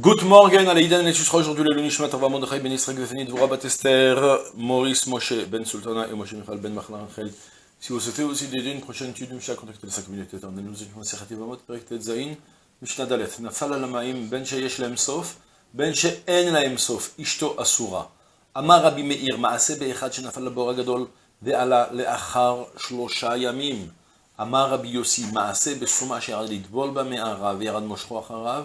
Good morning, Alaïdan aujourd'hui le Lunishmat, Rava Mondechai Ben Israq Befenit, Voura Tester, Maurice Moshe Ben Sultana et Moshe Michal Ben Machlan Angel. Si vous souhaitez aussi d'aider une prochaine étude, Mishnah, contactez le 5 minutes. On nous Vamot, Dalet, Nafal Alamaim, Ben Sheyesh Sof, Ben Sof, Ishto Asura. Amar Rabbi Meir, Maase Be'echad Shenafal Labor Agadol, Ve'ala Le'achar Shlosha Yamim. Amar Rabbi Yossi, Maase Besuma Lidbol Ba'me'arav, Yerad Moshro Acharav,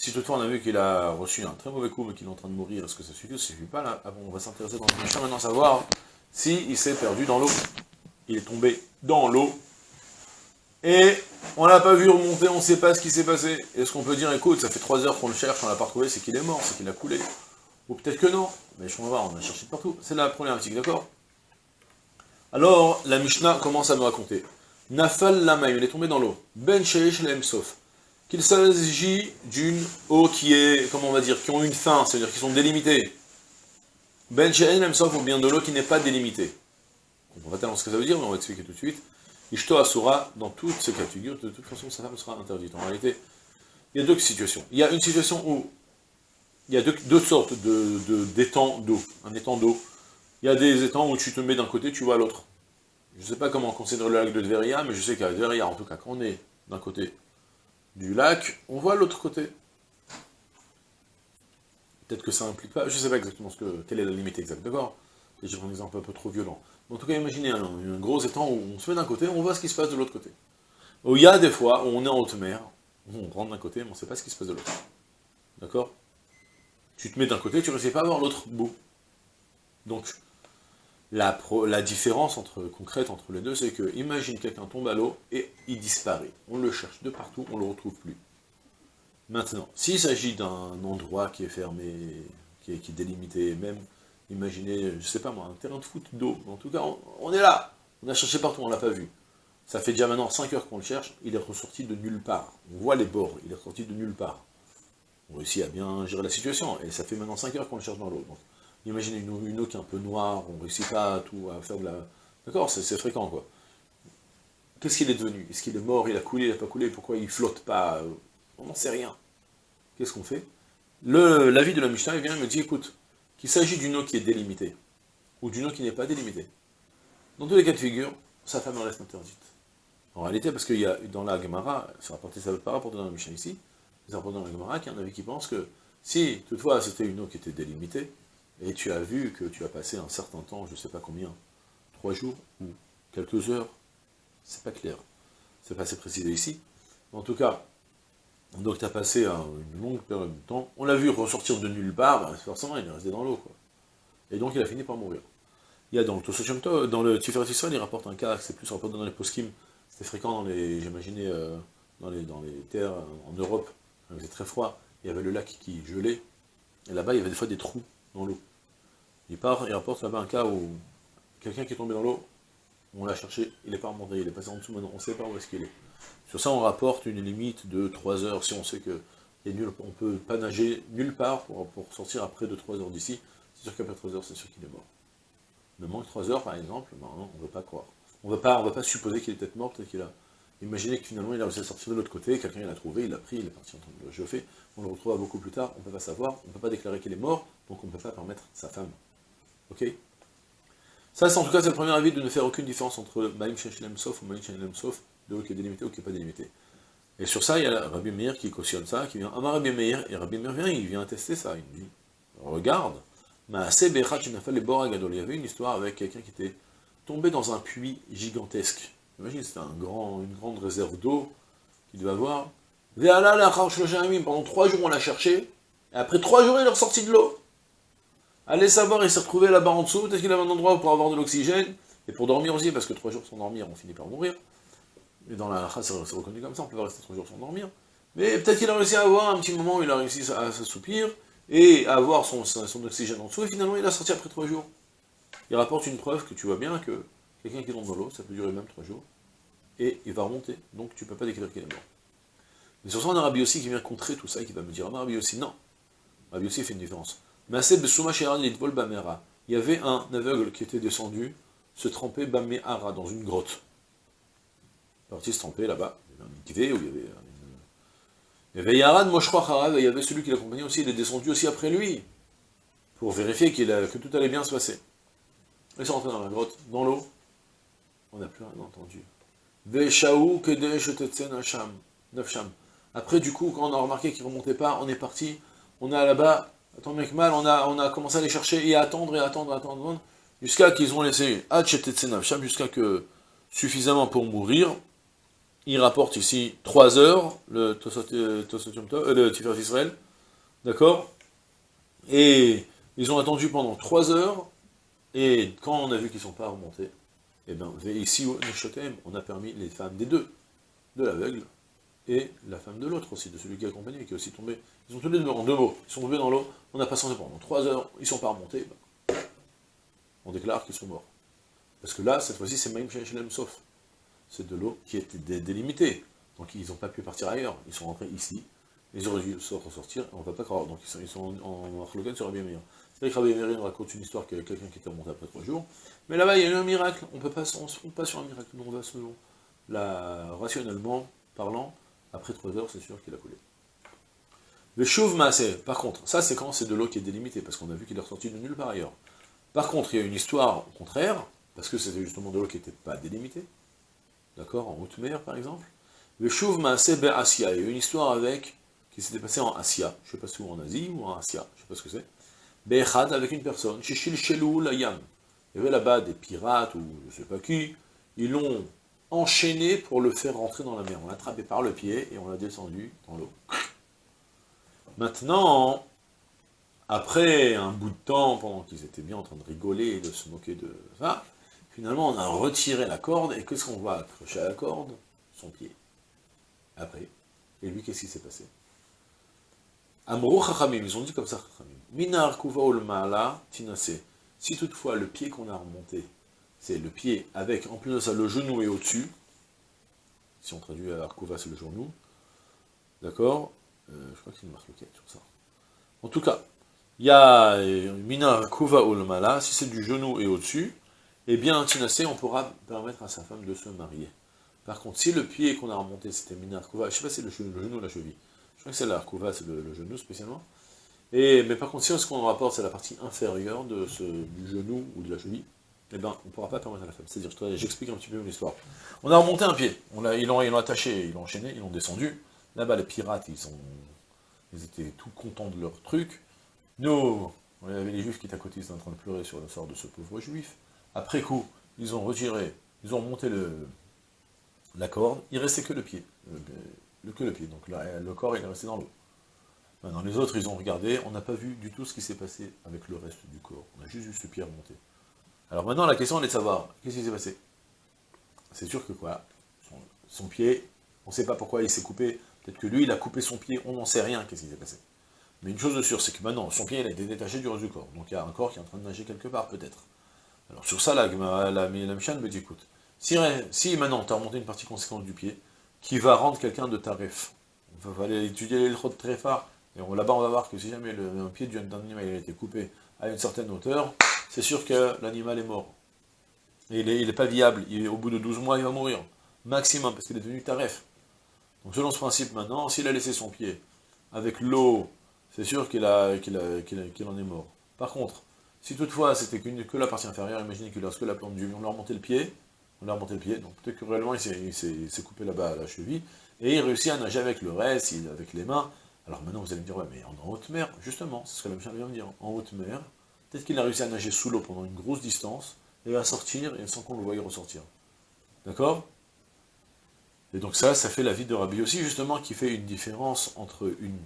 si toutefois on a vu qu'il a reçu un très mauvais coup, mais qu'il est en train de mourir, est-ce que ça suffit ou ça suffit pas là? Ah bon, On va s'intéresser dans le méchant maintenant savoir si il s'est perdu dans l'eau. Il est tombé dans l'eau, et on l'a pas vu remonter, on ne sait pas ce qui s'est passé. Est-ce qu'on peut dire, écoute, ça fait trois heures qu'on le cherche, on l'a pas retrouvé, c'est qu'il est mort, c'est qu'il a coulé. Ou peut-être que non, mais je vais voir, on a cherché partout. C'est la article, d'accord? Alors, la Mishnah commence à nous raconter. Nafal Lamaim, il est tombé dans l'eau. Ben Sheish Sof. Qu'il s'agit d'une eau qui est, comment on va dire, qui ont une fin, c'est-à-dire qui sont délimitées. Ben Sheish Sof, ou bien de l'eau qui n'est pas délimitée. On va tellement ce que ça veut dire, mais on va expliquer tout de suite. Ishto Asura, dans toutes ces cas de de toute façon, sa femme sera interdite. En réalité, il y a deux situations. Il y a une situation où il y a deux, sortes d'étangs de, d'eau, un étang d'eau. Il y a des étangs où tu te mets d'un côté, tu vois l'autre. Je ne sais pas comment considérer le lac de Dveria, mais je sais qu'à Dveria, en tout cas, quand on est d'un côté du lac, on voit l'autre côté. Peut-être que ça implique pas, je ne sais pas exactement ce que, quelle est la limite exacte, d'accord? J'ai un exemple un peu trop violent. En tout cas, imaginez un, gros étang où on se met d'un côté, on voit ce qui se passe de l'autre côté. Il y a des fois où on est en haute mer, on rentre d'un côté, mais on ne sait pas ce qui se passe de l'autre. D'accord? Tu te mets d'un côté, tu ne réussis pas à voir l'autre bout. Donc, la, différence concrète entre les deux, c'est que, imagine quelqu'un tombe à l'eau et il disparaît. On le cherche de partout, on ne le retrouve plus. Maintenant, s'il s'agit d'un endroit qui est fermé, qui est, délimité, même Imaginez, je sais pas moi, un terrain de foot d'eau. En tout cas, on, est là. On a cherché partout, on l'a pas vu. Ça fait déjà maintenant 5 heures qu'on le cherche, il est ressorti de nulle part. On voit les bords, il est ressorti de nulle part. On réussit à bien gérer la situation, et ça fait maintenant 5 heures qu'on le cherche dans l'eau. Imaginez une, eau qui est un peu noire, on réussit pas à tout, à faire de la... D'accord, c'est fréquent, quoi. Qu'est-ce qu'il est devenu? Est-ce qu'il est mort, il a coulé, il n'a pas coulé, pourquoi il flotte pas? On n'en sait rien. Qu'est-ce qu'on fait? L'avis de la Mishnah, vient et me dit, écoute, qu'il s'agit d'une eau qui est délimitée, ou d'une eau qui n'est pas délimitée. Dans tous les cas de figure, sa femme en reste interdite. En réalité, parce qu'il y a dans la Gemara, c'est rapporté, ça pas rapporté dans la Mishnah ici, c'est rapporté dans la Gemara qu'il y en avait qui pensent que si, toutefois, c'était une eau qui était délimitée, et tu as vu que tu as passé un certain temps, je ne sais pas combien, trois jours ou quelques heures, c'est pas clair, c'est pas assez précisé ici, en tout cas, donc tu as passé une longue période de temps, on l'a vu ressortir de nulle part, bah, forcément il est resté dans l'eau. Et donc il a fini par mourir. Il y a dans le dans le Tiferet il rapporte un cas, c'est plus rapporté dans les poskim, c'était fréquent dans les, j'imaginais, euh, dans, les, dans les terres en Europe, il faisait très froid, il y avait le lac qui gelait, et là-bas il y avait des fois des trous dans l'eau. Il part, il rapporte là-bas un cas où quelqu'un qui est tombé dans l'eau, on l'a cherché, il n'est pas remonté, il est passé en dessous maintenant, on ne sait pas où est-ce qu'il est. Sur ça, on rapporte une limite de 3 heures, si on sait que ne peut pas nager nulle part pour, sortir après de 3 heures d'ici, c'est sûr qu'après 3 heures, c'est sûr qu'il est mort. Il manque 3 heures, par exemple, ben on ne veut pas croire. On ne va pas supposer qu'il est peut-être mort, peut-être qu'il a... Imaginez que finalement il a réussi à sortir de l'autre côté, quelqu'un l'a trouvé, il l'a pris, il est parti en train de le chauffer, on le retrouve beaucoup plus tard, on ne peut pas savoir, on ne peut pas déclarer qu'il est mort, donc on ne peut pas permettre sa femme. Ok Ça, en tout cas, c'est le premier avis de ne faire aucune différence entre Maïm Shechlem Sof ou Maïm Shechlem Sof, de l'eau qui est délimitée ou qui n'est pas délimitée. Et sur ça, il y a Rabbi Meir qui cautionne ça, qui vient, Amar Rabbi Meir, et Rabbi Meir vient, il vient tester ça, il dit, regarde, il y avait une histoire avec quelqu'un qui était tombé dans un puits gigantesque. Imagine, c'était un grand, une grande réserve d'eau qu'il devait avoir. Pendant trois jours, on l'a cherché, et après trois jours, il est ressorti de l'eau. Allez savoir, il s'est retrouvé là-bas en dessous, peut-être qu'il avait un endroit pour avoir de l'oxygène, et pour dormir aussi, parce que trois jours sans dormir, on finit par mourir. Et dans la c'est reconnu comme ça, on peut pas rester trois jours sans dormir. Mais peut-être qu'il a réussi à avoir un petit moment où il a réussi à s'assoupir, et avoir son, son oxygène en dessous, et finalement il a sorti après trois jours. Il rapporte une preuve que tu vois bien que quelqu'un qui tombe dans l'eau, ça peut durer même trois jours, et il va remonter, donc tu ne peux pas décrire qu'il est mort. Mais sur ça, on a Rabbi aussi qui vient contrer tout ça, et qui va me dire, ah, Rabbi aussi, non. Rabbi aussi fait une différence. Il y avait un aveugle qui était descendu, se tremper dans une grotte. Il est parti se tremper là-bas, il y avait un où il y avait il il y avait celui qui l'accompagnait aussi, il est descendu aussi après lui, pour vérifier que tout allait bien se passer. Ils sont rentrés dans la grotte, dans l'eau, on n'a plus rien entendu. Après, du coup, quand on a remarqué qu'il ne remontait pas, on est parti, on a là-bas, attends mec mal, on a, commencé à les chercher et à attendre, et attendre, attendre, jusqu'à qu'ils ont laissé jusqu'à que, suffisamment pour mourir, il rapporte ici 3 heures, le euh, euh, Tiferet Israël, d'accord? Et ils ont attendu pendant 3 heures, et quand on a vu qu'ils ne sont pas remontés, et eh bien, ici, on a permis les femmes des deux, de l'aveugle, et la femme de l'autre aussi, de celui qui accompagnait, qui est aussi tombé. Ils sont tous les deux en deux mots, ils sont tombés dans l'eau, on a passé pendant 3 heures, ils ne sont pas remontés, ben, on déclare qu'ils sont morts. Parce que là, cette fois-ci, c'est Maïm Shalem Sof. C'est de l'eau qui était délimitée. Donc ils n'ont pas pu partir ailleurs, ils sont rentrés ici, ils auraient dû se ressortir, on ne va pas croire, donc ils sont, en Arlogan sur Rabbi Meir. C'est vrai que Rabbi Meir raconte une histoire que quelqu'un qui était remonté après trois jours, mais là-bas il y a eu un miracle, on ne pas, on pas sur un miracle, nous on va selon, la, rationnellement parlant, après trois heures c'est sûr qu'il a coulé. Le chauve massé, par contre, ça c'est quand c'est de l'eau qui est délimitée, parce qu'on a vu qu'il est ressorti de nulle part ailleurs. Par contre, il y a une histoire au contraire, parce que c'était justement de l'eau qui n'était pas délimitée, d'accord, en haute mer par exemple. Le Shuv Maaseh Asia, il y a une histoire avec, qui s'était passée en Asia, je ne sais pas si c'est en Asie ou en Asia, je ne sais pas ce que c'est. Be'echad avec une personne, Shishil Shelou Layam. Il y avait là-bas des pirates ou je ne sais pas qui, ils l'ont enchaîné pour le faire rentrer dans la mer. On l'a attrapé par le pied et on l'a descendu dans l'eau. Maintenant, après un bout de temps, pendant qu'ils étaient bien en train de rigoler et de se moquer de ça, Finalement, on a retiré la corde, et qu'est-ce qu'on va accrocher à la corde? Son pied. Après. Et lui, qu'est-ce qui s'est passé? Amrou Chachamim, ils ont dit comme ça, Chachamim. Minar kuva tinase. Si toutefois le pied qu'on a remonté, c'est le pied avec, en plus de ça, le genou est au-dessus, si on traduit à Arkouva, c'est le genou, d'accord euh, Je crois qu'il marque le sur ça. En tout cas, il y a euh, Minar kuva mala, si c'est du genou et au-dessus, eh bien, Tinasé, on pourra permettre à sa femme de se marier. Par contre, si le pied qu'on a remonté, c'était Minar Kouva, je ne sais pas si c'est le, genou ou la cheville, je crois que c'est la c'est le, genou spécialement, et, mais par contre, si ce qu'on rapporte, c'est la partie inférieure de ce, du genou ou de la cheville, eh bien, on ne pourra pas permettre à la femme. C'est-à-dire, j'explique un petit peu l'histoire. On a remonté un pied, on ils l'ont attaché, ils l'ont enchaîné, ils l'ont descendu. Là-bas, les pirates, ils, étaient tout contents de leur truc. Nous, on avait les juifs qui étaient à côté, ils étaient en train de pleurer sur le sort de ce pauvre juif. Après coup, ils ont retiré, ils ont monté le, la corde, il restait que le pied, le, que le pied, donc le corps il est resté dans l'eau. Maintenant les autres ils ont regardé, on n'a pas vu du tout ce qui s'est passé avec le reste du corps, on a juste vu ce pied remonter. Alors maintenant la question est de savoir, qu'est-ce qui s'est passé? C'est sûr que quoi, son, pied, on ne sait pas pourquoi il s'est coupé, peut-être que lui il a coupé son pied, on n'en sait rien qu'est-ce qui s'est passé. Mais une chose de sûre, c'est que maintenant, son pied il a été détaché du reste du corps, donc il y a un corps qui est en train de nager quelque part, peut-être. Alors sur ça, la, la, la, me dit, écoute, si, si maintenant tu as remonté une partie conséquente du pied, qui va rendre quelqu'un de tarif, il va aller étudier les de très fort, et là-bas on va voir que si jamais le, pied d'un animal a été coupé à une certaine hauteur, c'est sûr que l'animal est mort. Il n'est pas viable, au bout de 12 mois il va mourir, maximum, parce qu'il est devenu tarif. Donc selon ce principe maintenant, s'il a laissé son pied avec l'eau, c'est sûr qu'il en est mort. Par contre, si toutefois c'était que la partie inférieure, imaginez que lorsque la plante du on a remonté le pied, on a remonté le pied, donc peut-être que réellement il s'est coupé là-bas à la cheville, et il réussit à nager avec le reste, avec les mains. Alors maintenant vous allez me dire, ouais mais en haute mer, justement, c'est ce que la vient de dire, en haute mer, peut-être qu'il a réussi à nager sous l'eau pendant une grosse distance, et va sortir, et sans qu'on le voie ressortir. D'accord? Et donc ça, ça fait la vie de Rabbi aussi, justement, qui fait une différence entre une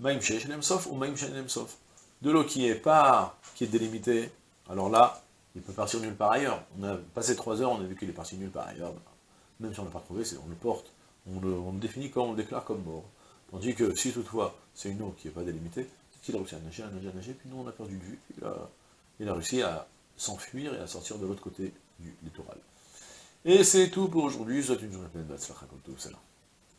Maïm Sof ou Maïm Sof de l'eau qui est pas, qui est délimitée, alors là, il peut partir nulle part ailleurs. On a passé trois heures, on a vu qu'il est parti nulle part ailleurs. Même si on ne l'a pas trouvé, on le porte, on le, définit comme, on le déclare comme mort. Tandis que si toutefois c'est une eau qui n'est pas délimitée, qu'il a réussi à nager, à nager, à nager, puis nous on a perdu de vue, il a, réussi à s'enfuir et à sortir de l'autre côté du littoral. Et c'est tout pour aujourd'hui, je vous souhaite une journée pleine de salam.